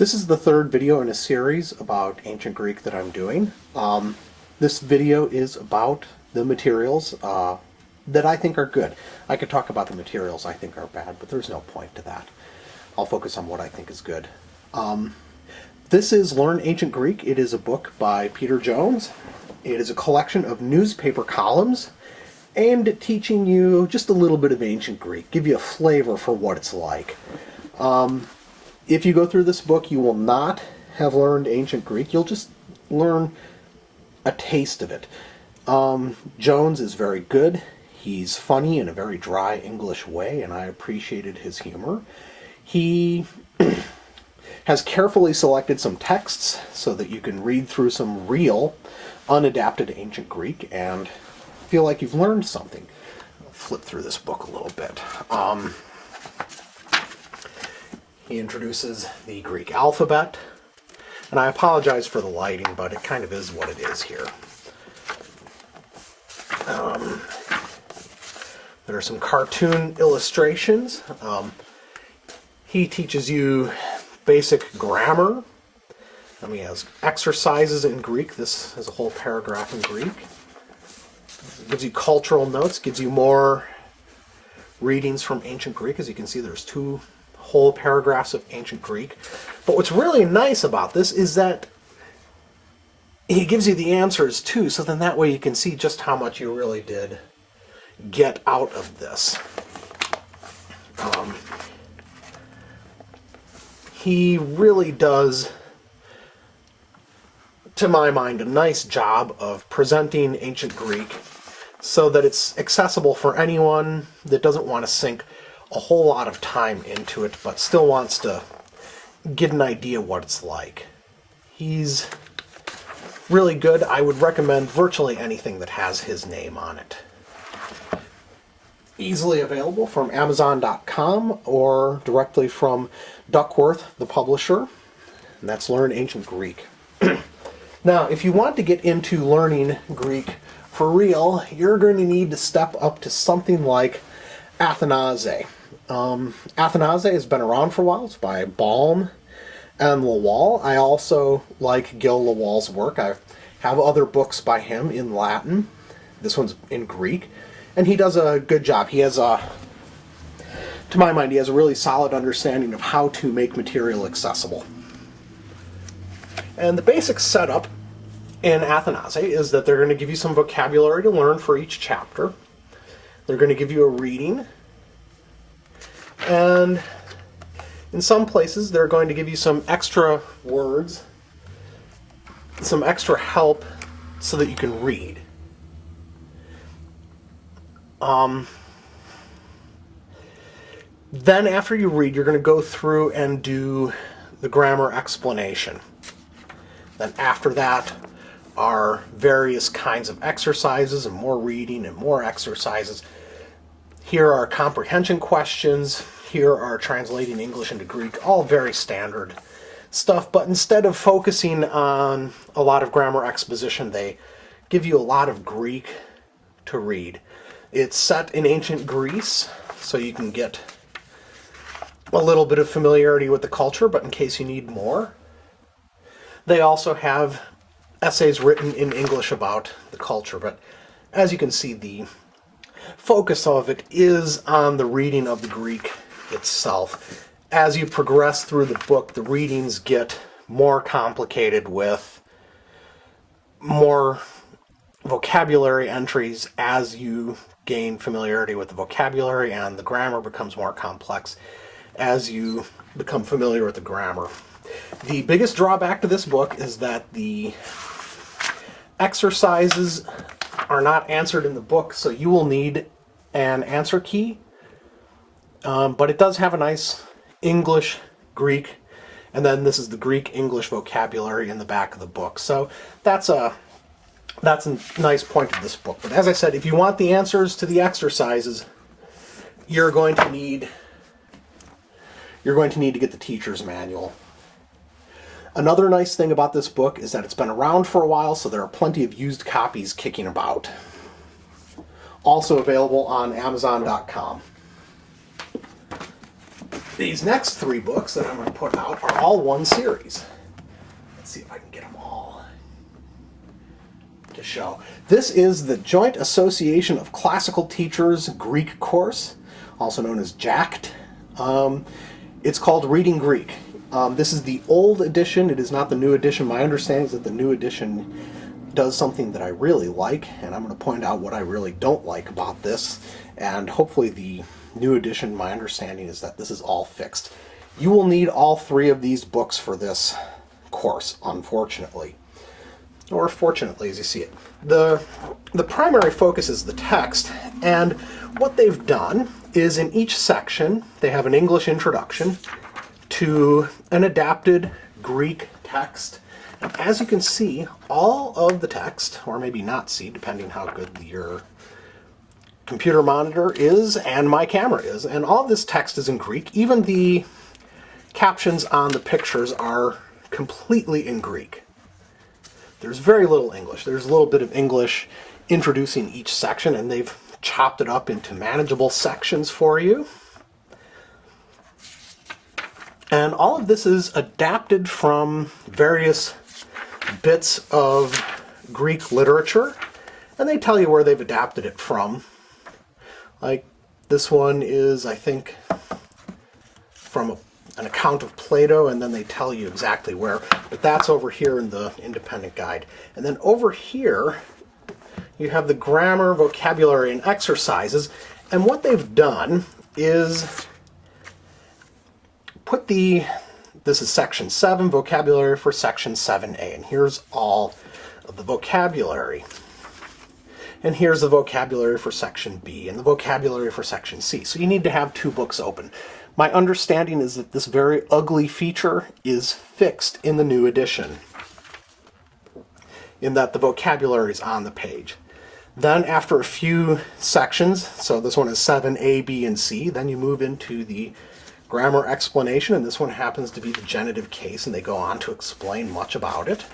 This is the third video in a series about ancient Greek that I'm doing. Um, this video is about the materials uh, that I think are good. I could talk about the materials I think are bad, but there's no point to that. I'll focus on what I think is good. Um, this is Learn Ancient Greek. It is a book by Peter Jones. It is a collection of newspaper columns aimed at teaching you just a little bit of ancient Greek, give you a flavor for what it's like. Um, if you go through this book, you will not have learned ancient Greek. You'll just learn a taste of it. Um, Jones is very good. He's funny in a very dry English way, and I appreciated his humor. He has carefully selected some texts so that you can read through some real, unadapted ancient Greek and feel like you've learned something. I'll flip through this book a little bit. Um, he introduces the Greek alphabet. And I apologize for the lighting, but it kind of is what it is here. Um, there are some cartoon illustrations. Um, he teaches you basic grammar. And he has exercises in Greek. This is a whole paragraph in Greek. gives you cultural notes, gives you more readings from ancient Greek. As you can see, there's two whole paragraphs of ancient Greek. But what's really nice about this is that he gives you the answers too, so then that way you can see just how much you really did get out of this. Um, he really does, to my mind, a nice job of presenting ancient Greek so that it's accessible for anyone that doesn't want to sink a whole lot of time into it, but still wants to get an idea what it's like. He's really good. I would recommend virtually anything that has his name on it. Easily available from Amazon.com or directly from Duckworth, the publisher. And that's Learn Ancient Greek. now, if you want to get into learning Greek for real, you're going to need to step up to something like Athenaze. Um, Athenaze has been around for a while. It's by Balme and Lawall. I also like Gil Lawall's work. I have other books by him in Latin. This one's in Greek. And he does a good job. He has a, to my mind, he has a really solid understanding of how to make material accessible. And the basic setup in Athenaze is that they're going to give you some vocabulary to learn for each chapter. They're going to give you a reading and in some places, they're going to give you some extra words, some extra help so that you can read. Um, then after you read, you're going to go through and do the grammar explanation. Then after that are various kinds of exercises and more reading and more exercises here are comprehension questions. Here are translating English into Greek, all very standard stuff. But instead of focusing on a lot of grammar exposition, they give you a lot of Greek to read. It's set in ancient Greece, so you can get a little bit of familiarity with the culture, but in case you need more. They also have essays written in English about the culture, but as you can see, the focus of it is on the reading of the Greek itself. As you progress through the book, the readings get more complicated with more vocabulary entries as you gain familiarity with the vocabulary and the grammar becomes more complex as you become familiar with the grammar. The biggest drawback to this book is that the exercises are not answered in the book, so you will need an answer key. Um, but it does have a nice English, Greek, and then this is the Greek-English vocabulary in the back of the book. So that's a that's a nice point of this book. But as I said, if you want the answers to the exercises, you're going to need you're going to need to get the teacher's manual. Another nice thing about this book is that it's been around for a while, so there are plenty of used copies kicking about. Also available on Amazon.com. these next three books that I'm going to put out are all one series. Let's see if I can get them all to show. This is the Joint Association of Classical Teachers Greek course, also known as JACT. Um, it's called Reading Greek. Um, this is the old edition. It is not the new edition. My understanding is that the new edition does something that I really like, and I'm going to point out what I really don't like about this. And hopefully the new edition, my understanding is that this is all fixed. You will need all three of these books for this course, unfortunately. Or fortunately, as you see it. The, the primary focus is the text, and what they've done is in each section, they have an English introduction to an adapted Greek text. As you can see, all of the text, or maybe not see, depending how good your computer monitor is and my camera is, and all this text is in Greek. Even the captions on the pictures are completely in Greek. There's very little English. There's a little bit of English introducing each section, and they've chopped it up into manageable sections for you. And all of this is adapted from various bits of Greek literature, and they tell you where they've adapted it from. Like this one is, I think, from a, an account of Plato, and then they tell you exactly where. But that's over here in the independent guide. And then over here, you have the grammar, vocabulary, and exercises. And what they've done is put the, this is section 7, vocabulary for section 7a, and here's all of the vocabulary. And here's the vocabulary for section B and the vocabulary for section C. So you need to have two books open. My understanding is that this very ugly feature is fixed in the new edition, in that the vocabulary is on the page. Then after a few sections, so this one is 7a, b, and c, then you move into the grammar explanation, and this one happens to be the genitive case, and they go on to explain much about it.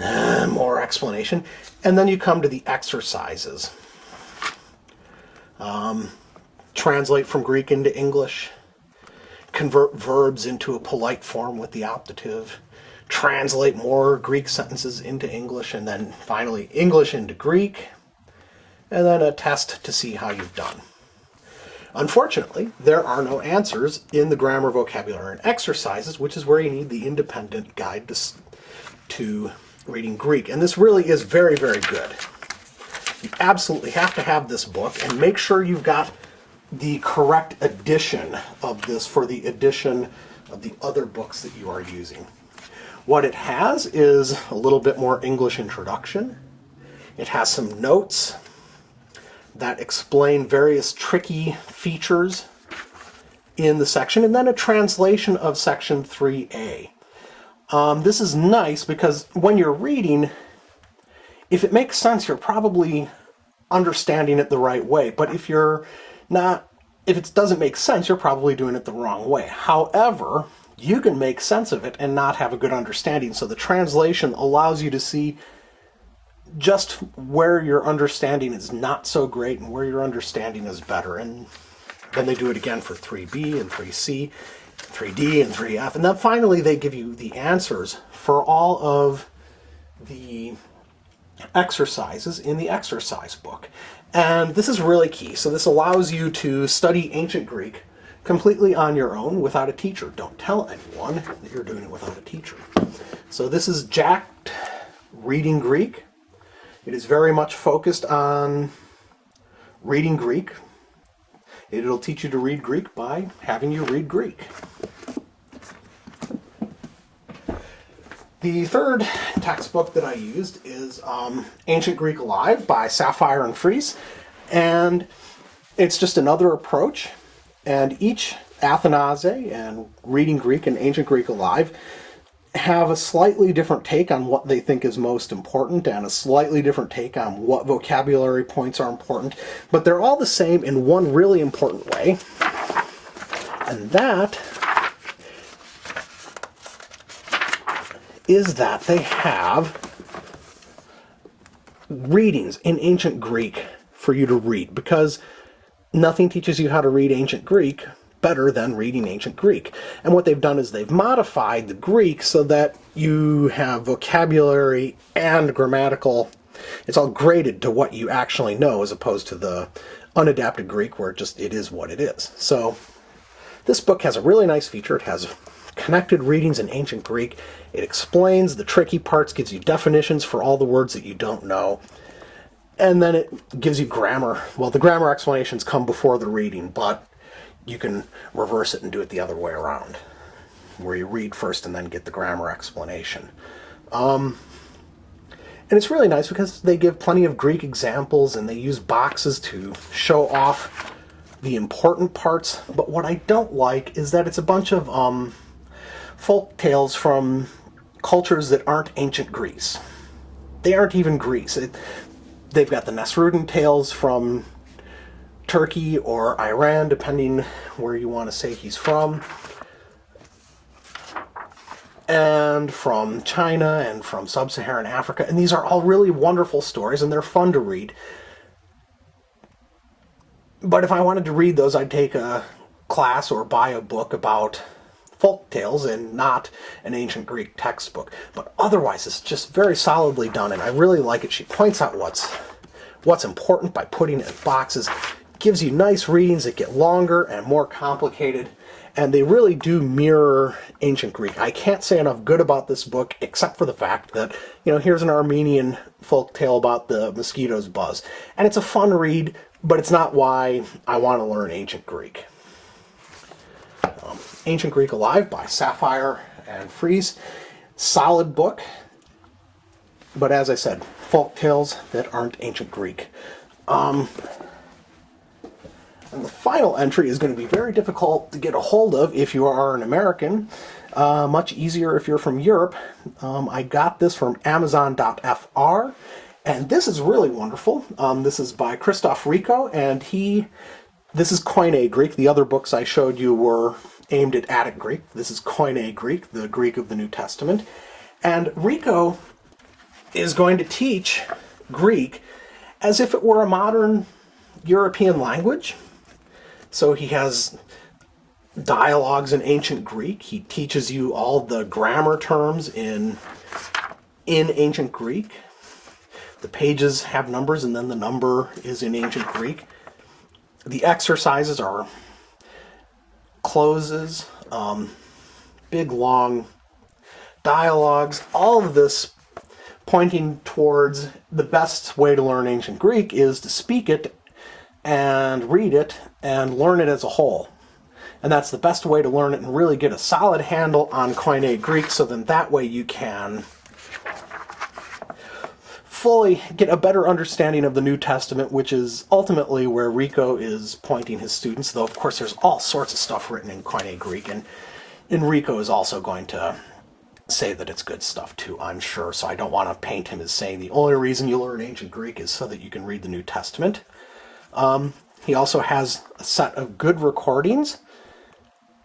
Uh, more explanation. And then you come to the exercises. Um, translate from Greek into English. Convert verbs into a polite form with the optative. Translate more Greek sentences into English. And then finally, English into Greek. And then a test to see how you've done. Unfortunately, there are no answers in the grammar, vocabulary, and exercises, which is where you need the independent guide to, to reading Greek. And this really is very, very good. You absolutely have to have this book and make sure you've got the correct edition of this for the edition of the other books that you are using. What it has is a little bit more English introduction. It has some notes that explain various tricky features in the section, and then a translation of section 3a. Um, this is nice because when you're reading, if it makes sense, you're probably understanding it the right way. But if you're not, if it doesn't make sense, you're probably doing it the wrong way. However, you can make sense of it and not have a good understanding. So the translation allows you to see just where your understanding is not so great and where your understanding is better. And then they do it again for 3B and 3C, 3D and 3F. And then finally they give you the answers for all of the exercises in the exercise book. And this is really key. So this allows you to study ancient Greek completely on your own without a teacher. Don't tell anyone that you're doing it without a teacher. So this is JACT Reading Greek. It is very much focused on reading Greek. It'll teach you to read Greek by having you read Greek. The third textbook that I used is um, Ancient Greek Alive by Saffire and Freis, and it's just another approach. And each Athenaze and Reading Greek and Ancient Greek Alive have a slightly different take on what they think is most important and a slightly different take on what vocabulary points are important, but they're all the same in one really important way, and that is that they have readings in ancient Greek for you to read because nothing teaches you how to read ancient Greek better than reading ancient Greek. And what they've done is they've modified the Greek so that you have vocabulary and grammatical, it's all graded to what you actually know as opposed to the unadapted Greek where it just it is what it is. So this book has a really nice feature. It has connected readings in ancient Greek. It explains the tricky parts, gives you definitions for all the words that you don't know. And then it gives you grammar. Well, the grammar explanations come before the reading, but you can reverse it and do it the other way around, where you read first and then get the grammar explanation. Um, and it's really nice because they give plenty of Greek examples and they use boxes to show off the important parts. But what I don't like is that it's a bunch of um, folk tales from cultures that aren't ancient Greece. They aren't even Greece. It, they've got the Nasrudin tales from Turkey or Iran, depending where you want to say he's from, and from China and from sub-Saharan Africa. And these are all really wonderful stories and they're fun to read. But if I wanted to read those, I'd take a class or buy a book about folk tales and not an ancient Greek textbook. But otherwise, it's just very solidly done, and I really like it. She points out what's what's important by putting it in boxes, gives you nice readings that get longer and more complicated, and they really do mirror ancient Greek. I can't say enough good about this book, except for the fact that, you know, here's an Armenian folk tale about the mosquitoes buzz. And it's a fun read, but it's not why I want to learn ancient Greek. Um, Ancient Greek Alive by Saffire and Freis. Solid book, but as I said, folk tales that aren't ancient Greek. Um, and the final entry is going to be very difficult to get a hold of if you are an American. Uh, much easier if you're from Europe. Um, I got this from Amazon.fr, and this is really wonderful. Um, this is by Christophe Rico, and he, this is Koine Greek. The other books I showed you were aimed at Attic Greek. This is Koine Greek, the Greek of the New Testament. And Rico is going to teach Greek as if it were a modern European language. So he has dialogues in ancient Greek. He teaches you all the grammar terms in, in ancient Greek. The pages have numbers and then the number is in ancient Greek. The exercises are clozes, um, big long dialogues, all of this pointing towards the best way to learn ancient Greek is to speak it and read it and learn it as a whole. And that's the best way to learn it and really get a solid handle on Koine Greek so then that way you can fully get a better understanding of the New Testament, which is ultimately where Rico is pointing his students, though of course there's all sorts of stuff written in Koine Greek, and Enrico is also going to say that it's good stuff too, I'm sure, so I don't want to paint him as saying the only reason you learn ancient Greek is so that you can read the New Testament. Um, he also has a set of good recordings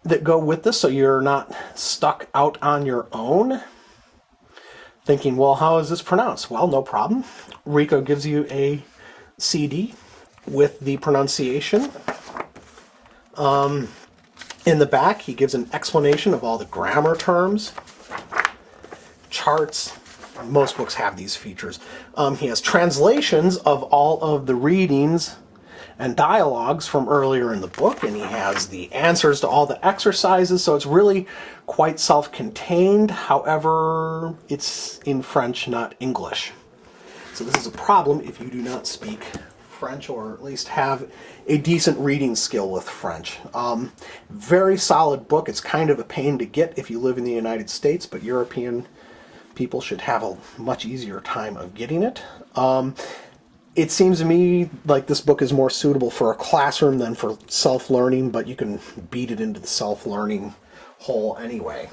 that go with this, so you're not stuck out on your own thinking, well, how is this pronounced? Well, no problem. Rico gives you a CD with the pronunciation. Um, in the back, he gives an explanation of all the grammar terms charts. Most books have these features. Um, he has translations of all of the readings and dialogues from earlier in the book, and he has the answers to all the exercises, so it's really quite self-contained. However, it's in French, not English. So this is a problem if you do not speak French or at least have a decent reading skill with French. Um, very solid book. It's kind of a pain to get if you live in the United States, but European people should have a much easier time of getting it. Um, it seems to me like this book is more suitable for a classroom than for self-learning, but you can beat it into the self-learning hole anyway.